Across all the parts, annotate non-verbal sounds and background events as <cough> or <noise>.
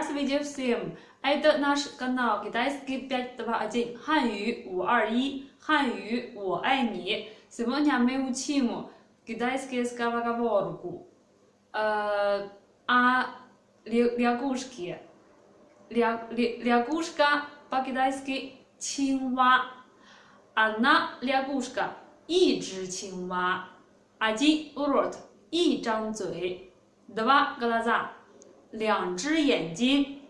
Здравствуйте всем! Это наш канал Китайский 521 汉语五二一汉语我爱你 Сегодня мы учим китайский скороговорку э, о лягушке. Ля, лягушка по-китайски 青蛙 Одна лягушка 一只青蛙 Один рот 一张嘴 Два глаза 两只眼睛，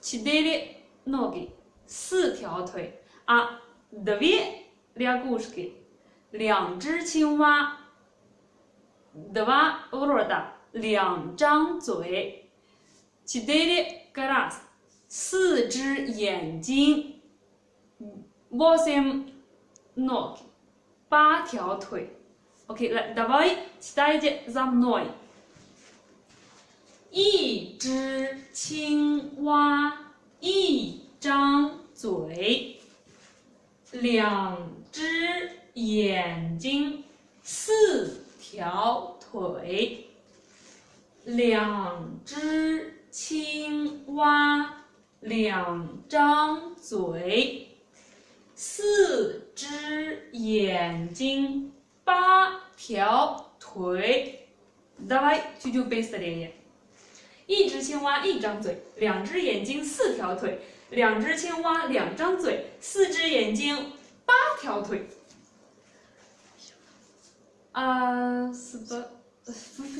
четыре ноги，四条腿啊，две лягушки，两只青蛙，два рота，两张嘴，четыре глаз，四只眼睛，восемь ноги，八条腿。OK，来，давай читайте за мной。一只 青蛙，一张嘴，两只眼睛，四条腿。两只青蛙，两张嘴，四只眼睛，八条腿。Давай чуть-чуть быстрее. 一只青蛙一张嘴，两只眼睛四条腿，两只青蛙两张嘴，四只眼睛八条腿。啊，是不 <laughs> 不